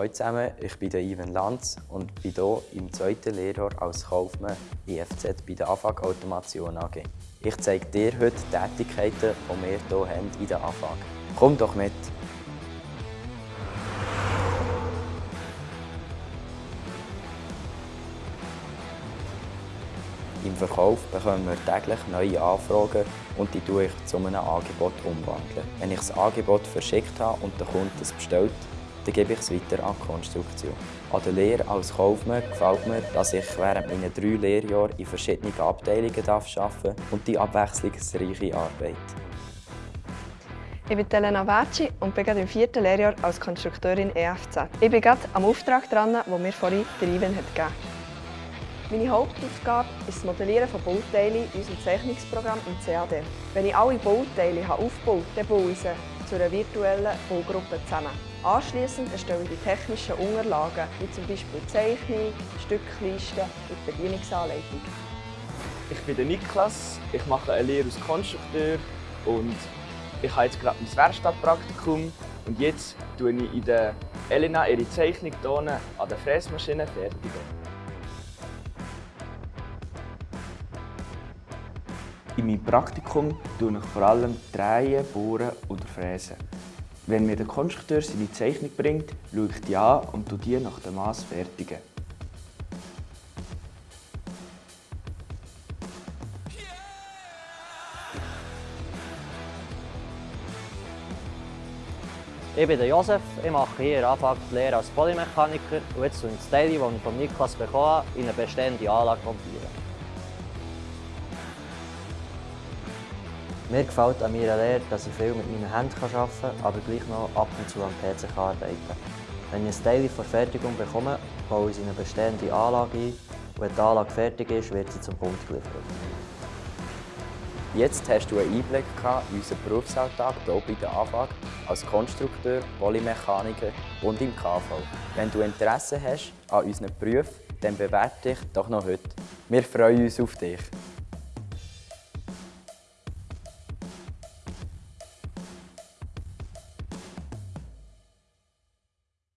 Hallo zusammen, ich bin der Ivan Lanz und bin hier im zweiten Lehrjahr als Kaufmann IFZ bei der AFAG Automation AG. Ich zeige dir heute die Tätigkeiten, die wir hier haben in der AFAG. Komm doch mit! Im Verkauf bekommen wir täglich neue Anfragen und die tue ich zu einem Angebot umwandeln. Wenn ich das Angebot verschickt habe und der Kunde es bestellt, dann gebe ich es weiter an die Konstruktion. An der Lehre als Kaufmann gefällt mir, dass ich während meiner drei Lehrjahre in verschiedenen Abteilungen arbeiten darf und die abwechslungsreiche Arbeit. Ich bin Elena Vecchi und bin gerade im vierten Lehrjahr als Konstrukteurin EFZ. Ich bin gerade am Auftrag dran, den mir vorhin der Ivan hat gegeben Meine Hauptaufgabe ist das Modellieren von Bauteilen in unserem Zeichnungsprogramm im CAD. Wenn ich alle Bauteile aufgebaut habe, dann baue ich sie zu einer virtuellen Baugruppe zusammen. Anschließend erstelle ich die technischen Unterlagen, wie zum Beispiel Zeichnung, Stücklisten und Bedienungsanleitung. Ich bin Niklas, ich mache eine Lehre als Konstrukteur und ich habe jetzt gerade mein Werkstattpraktikum und jetzt tue ich in der Elena ihre Zeichnung an der Fräsmaschine fertigen. In meinem Praktikum tue ich vor allem drehen, bohren oder fräsen. Wenn mir der Konstrukteur seine Zeichnung bringt, schaue ich die an und die nach dem Maß fertigen. Ich bin Josef, ich mache hier Anfang die Lehre als Polymechaniker und jetzt tue ich das Teil, das ich von Niklas bekommen habe, in eine bestehende Anlage montieren. Mir gefällt an meiner Lehre, dass ich viel mit meinen Händen arbeiten kann, aber gleich noch ab und zu am PC arbeiten Wenn ich ein Teil vor Fertigung bekomme, baue ich in eine bestehende Anlage ein wenn die Anlage fertig ist, wird sie zum Punkt geliefert. Jetzt hast du einen Einblick in unseren Berufsalltag hier bei der AFAG als Konstrukteur, Polymechaniker und im KV. Wenn du Interesse hast an unseren Berufen, dann bewerte dich doch noch heute. Wir freuen uns auf dich.